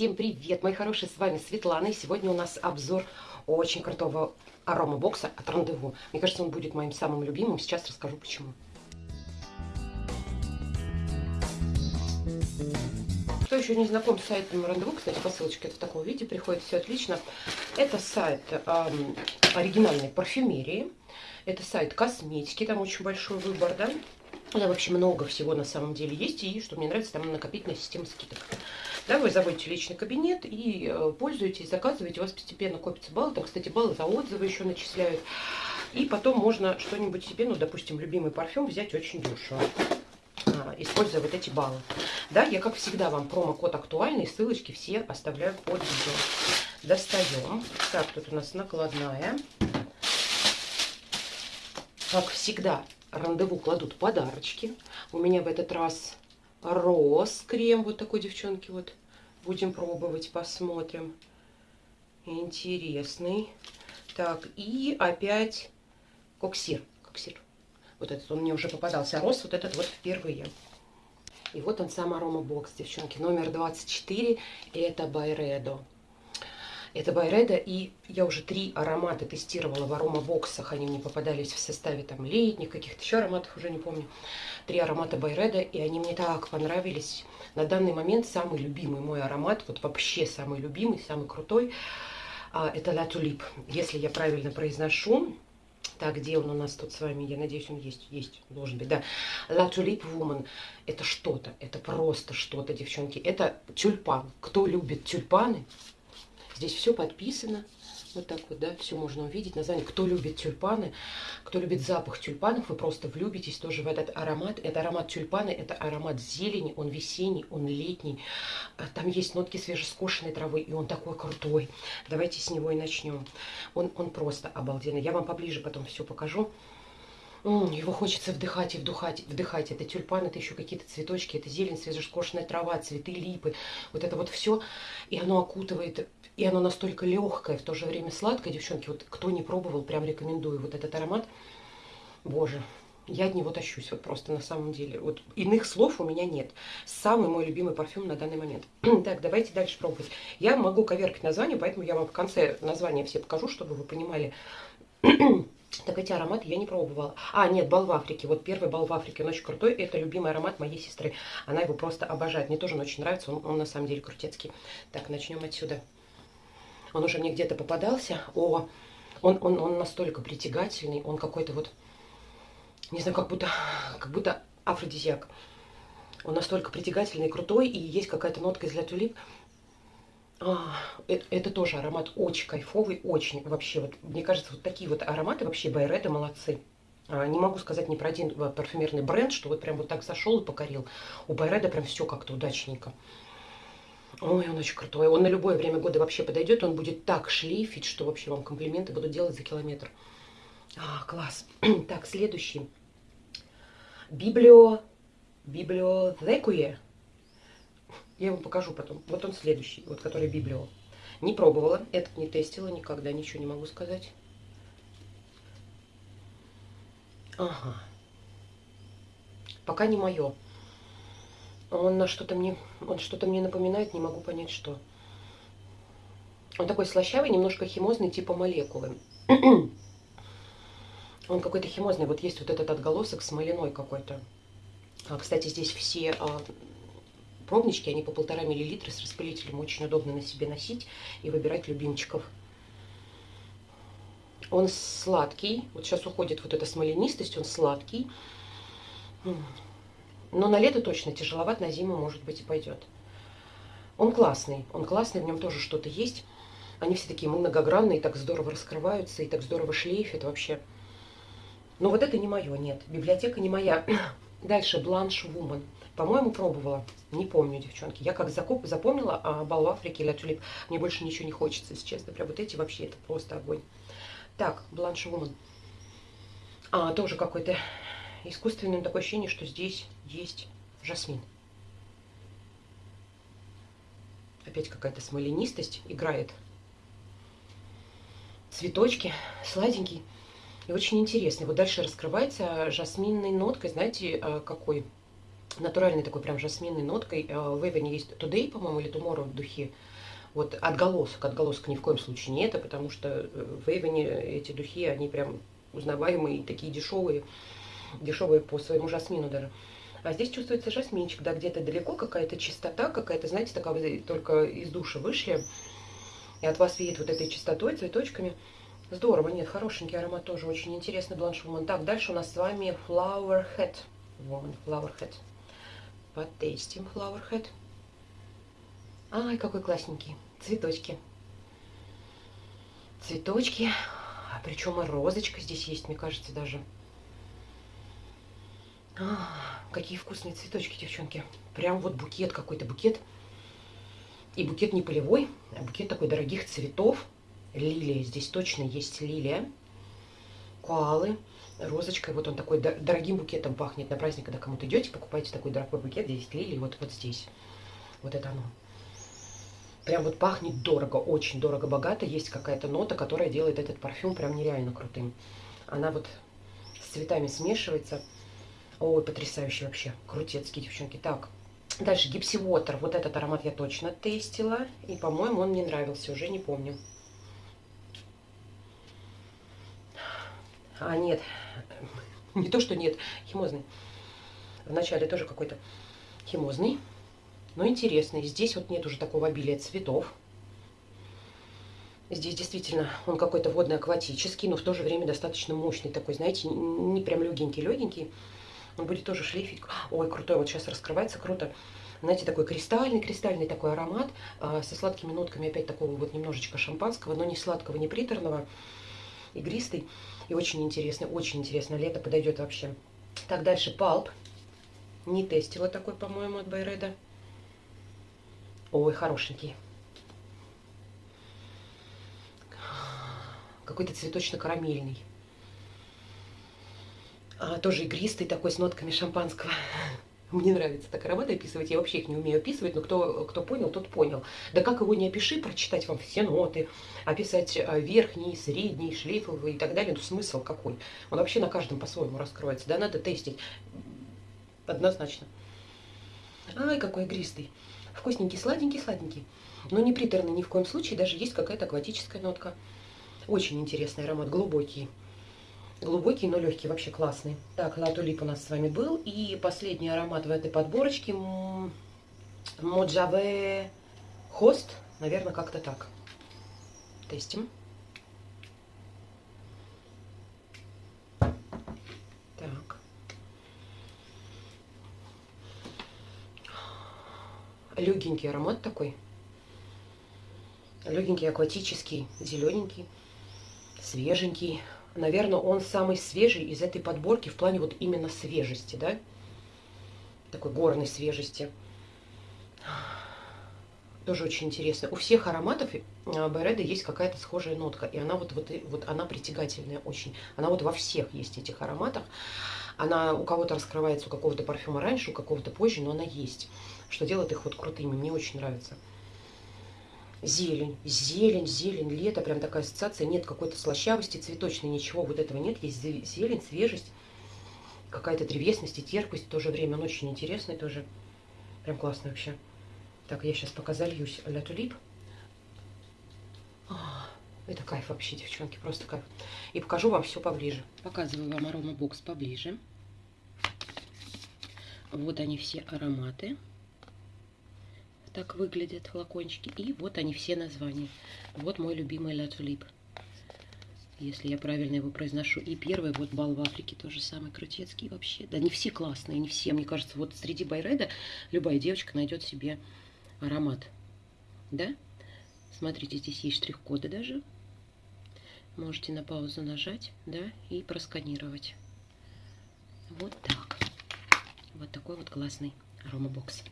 Всем привет, мои хорошие, с вами Светлана, и сегодня у нас обзор очень крутого аромабокса от Рандеву. Мне кажется, он будет моим самым любимым, сейчас расскажу почему. Кто еще не знаком с сайтом Рандеву, кстати, по ссылочке это в таком виде приходит, все отлично. Это сайт эм, оригинальной парфюмерии, это сайт косметики, там очень большой выбор, да. Да, вообще много всего на самом деле есть, и что мне нравится, там накопительная система скидок. Да, вы заводите личный кабинет и э, пользуетесь, заказываете, у вас постепенно копятся баллы. Там, кстати, баллы за отзывы еще начисляют. И потом можно что-нибудь себе, ну, допустим, любимый парфюм взять очень дешево а, используя вот эти баллы. Да, я, как всегда, вам промокод актуальный, ссылочки все оставляю под видео. Достаем. Так, тут у нас накладная. Как всегда, рандеву кладут подарочки. У меня в этот раз Rose Cream вот такой девчонки вот. Будем пробовать посмотрим. Интересный. Так и опять Coxir Coxir. Вот этот он мне уже попадался. Rose вот этот вот впервые. И вот он сам аромабокс девчонки. Номер 24 это Byredo это Byredo, и я уже три аромата тестировала в аромабоксах. Они мне попадались в составе там летних, каких-то еще ароматов, уже не помню. Три аромата Байреда, и они мне так понравились. На данный момент самый любимый мой аромат, вот вообще самый любимый, самый крутой, а, это La Tulip. Если я правильно произношу, так, где он у нас тут с вами? Я надеюсь, он есть. Есть, должен быть, да. La Tulip Woman. Это что-то. Это просто что-то, девчонки. Это тюльпан. Кто любит тюльпаны, Здесь все подписано. Вот так вот, да, все можно увидеть. Название. Кто любит тюльпаны, кто любит запах тюльпанов, вы просто влюбитесь тоже в этот аромат. Это аромат тюльпаны, это аромат зелени, он весенний, он летний. А там есть нотки свежескошенной травы, и он такой крутой. Давайте с него и начнем. Он, он просто обалденный. Я вам поближе потом все покажу. Его хочется вдыхать и вдыхать, вдыхать. Это тюльпан, это еще какие-то цветочки, это зелень, свежескошенная трава, цветы липы. Вот это вот все. И оно окутывает, и оно настолько легкое, в то же время сладкое. Девчонки, вот кто не пробовал, прям рекомендую вот этот аромат. Боже, я от него тащусь, вот просто на самом деле. Вот иных слов у меня нет. Самый мой любимый парфюм на данный момент. так, давайте дальше пробовать. Я могу коверкать название, поэтому я вам в конце названия все покажу, чтобы вы понимали, так эти ароматы я не пробовала. А, нет, бал в Африке. Вот первый бал в Африке, он очень крутой. Это любимый аромат моей сестры. Она его просто обожает. Мне тоже он очень нравится. Он, он на самом деле крутецкий. Так, начнем отсюда. Он уже мне где-то попадался. О, он, он, он настолько притягательный. Он какой-то вот, не знаю, как будто, как будто афродизиак. Он настолько притягательный крутой. И есть какая-то нотка из Ля Тулип. А, это, это тоже аромат очень кайфовый, очень вообще. Вот, мне кажется, вот такие вот ароматы вообще Байреда молодцы. А, не могу сказать ни про один а, парфюмерный бренд, что вот прям вот так зашел и покорил. У Байреда прям все как-то удачненько. Ой, он очень крутой. Он на любое время года вообще подойдет. Он будет так шлейфить, что вообще вам комплименты буду делать за километр. А, класс. так, следующий. Библио... Библиотекуе. Я вам покажу потом. Вот он следующий, вот который Библио. Не пробовала, этот не тестила никогда, ничего не могу сказать. Ага. Пока не мое. Он на что-то мне, он что-то мне напоминает, не могу понять, что. Он такой слащавый, немножко химозный, типа молекулы. Он какой-то химозный. Вот есть вот этот отголосок смоляной какой-то. А, кстати, здесь все а, пробнички, они по полтора миллилитра с распылителем. Очень удобно на себе носить и выбирать любимчиков. Он сладкий. Вот сейчас уходит вот эта смоленистость, он сладкий. Но на лето точно тяжеловат, на зиму, может быть, и пойдет. Он классный. Он классный, в нем тоже что-то есть. Они все такие многогранные, так здорово раскрываются и так здорово шлейфят вообще. Но вот это не мое, нет. Библиотека не моя. Дальше Бланш Вумен. По-моему, пробовала. Не помню, девчонки. Я как закуп, запомнила а бал в Африке или тюлип. Мне больше ничего не хочется, если честно. Прям вот эти вообще, это просто огонь. Так, Бланш Вумен. А, тоже какой-то искусственное такое ощущение, что здесь есть жасмин. Опять какая-то смоленистость играет. Цветочки, сладенький и очень интересный. Вот дальше раскрывается жасминной ноткой, знаете, а, натуральной такой прям жасминной ноткой. Э, в Эвене есть Today, по-моему, или Tomorrow духи. Вот отголосок, отголосок ни в коем случае не это, потому что э, в Эвене эти духи, они прям узнаваемые, такие дешевые, дешевые по своему жасмину даже. А здесь чувствуется жасминчик, да, где-то далеко какая-то чистота, какая-то, знаете, такая вы только из душа вышли, и от вас веет вот этой чистотой, цветочками. Здорово, нет, хорошенький аромат тоже, очень интересный Бланш Woman. Так, дальше у нас с вами Flower Head. Woman, Flower Head. Потестим Flower Head. Ай, какой классненький. Цветочки. Цветочки. А причем и розочка здесь есть, мне кажется, даже. А, какие вкусные цветочки, девчонки. Прям вот букет какой-то, букет. И букет не полевой, а букет такой дорогих цветов. Лилия, здесь точно есть лилия. Коалы, розочкой. Вот он такой дорогим букетом пахнет. На праздник, когда кому-то идете, покупаете такой дорогой букет, здесь лилии, вот, вот здесь. Вот это оно. Прям вот пахнет дорого, очень дорого-богато. Есть какая-то нота, которая делает этот парфюм прям нереально крутым. Она вот с цветами смешивается. Ой, потрясающий вообще. Крутецкий, девчонки. Так, дальше Гипси Water. Вот этот аромат я точно тестила. И, по-моему, он мне нравился, уже не помню. А, нет. Не то, что нет. Химозный. Вначале тоже какой-то химозный. Но интересный. Здесь вот нет уже такого обилия цветов. Здесь действительно он какой-то водно-акватический, но в то же время достаточно мощный такой, знаете, не прям легенький-легенький. Он будет тоже шлейфить. Ой, крутой, вот сейчас раскрывается, круто. Знаете, такой кристальный-кристальный такой аромат э, со сладкими нотками опять такого вот немножечко шампанского, но не сладкого, не приторного, игристый и очень интересный, очень интересно. Лето подойдет вообще. Так, дальше палп. Не тестила такой, по-моему, от Байреда. Ой, хорошенький. Какой-то цветочно-карамельный. А, тоже игристый такой, с нотками шампанского. Мне нравится так ароматы описывать, я вообще их не умею описывать, но кто, кто понял, тот понял. Да как его не опиши, прочитать вам все ноты, описать а, верхний, средний, шлейфовый и так далее, ну смысл какой? Он вообще на каждом по-своему раскроется, да, надо тестить однозначно. Ай, какой игристый. Вкусненький, сладенький, сладенький. Но не приторный ни в коем случае, даже есть какая-то акватическая нотка. Очень интересный аромат, глубокий. Глубокий, но легкий, вообще классный. Так, латулип у нас с вами был. И последний аромат в этой подборочке. Моджаве Хост. Наверное, как-то так. Тестим. Так. Легенький аромат такой. Легенький, акватический, зелененький, свеженький наверное, он самый свежий из этой подборки в плане вот именно свежести, да? Такой горной свежести. Тоже очень интересно. У всех ароматов Байреда есть какая-то схожая нотка. И она вот, вот, вот она притягательная очень. Она вот во всех есть этих ароматах. Она у кого-то раскрывается у какого-то парфюма раньше, у какого-то позже, но она есть. Что делает их вот крутыми. Мне очень нравится. Зелень, зелень, зелень, лето, прям такая ассоциация. Нет какой-то слащавости, цветочной, ничего вот этого нет. Есть зелень, свежесть, какая-то древесность и терпкость в то же время. Он очень интересный тоже. Прям классно вообще. Так, я сейчас пока зальюсь ля тулип. Это кайф вообще, девчонки, просто кайф. И покажу вам все поближе. Показываю вам аромабокс поближе. Вот они все ароматы так выглядят флакончики. И вот они все названия. Вот мой любимый Ла Тулип. Если я правильно его произношу. И первый вот бал в Африке тоже самый крутецкий вообще. Да не все классные, не все. Мне кажется, вот среди Байреда любая девочка найдет себе аромат. Да? Смотрите, здесь есть штрих-коды даже. Можете на паузу нажать, да, и просканировать. Вот так. Вот такой вот классный аромабокс.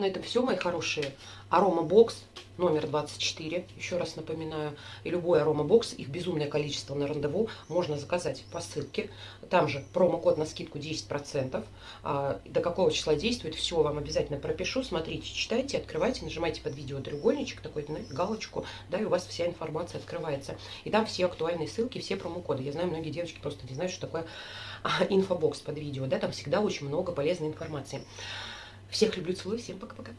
На этом все, мои хорошие. Арома бокс номер 24, еще раз напоминаю. И любой арома бокс, их безумное количество на рандеву, можно заказать по ссылке. Там же промокод на скидку 10%. А, до какого числа действует, все вам обязательно пропишу. Смотрите, читайте, открывайте, нажимайте под видео треугольничек, такой галочку, да, и у вас вся информация открывается. И там все актуальные ссылки, все промокоды. Я знаю, многие девочки просто не знают, что такое а, инфобокс под видео, да, там всегда очень много полезной информации. Всех люблю, целую, всем пока-пока.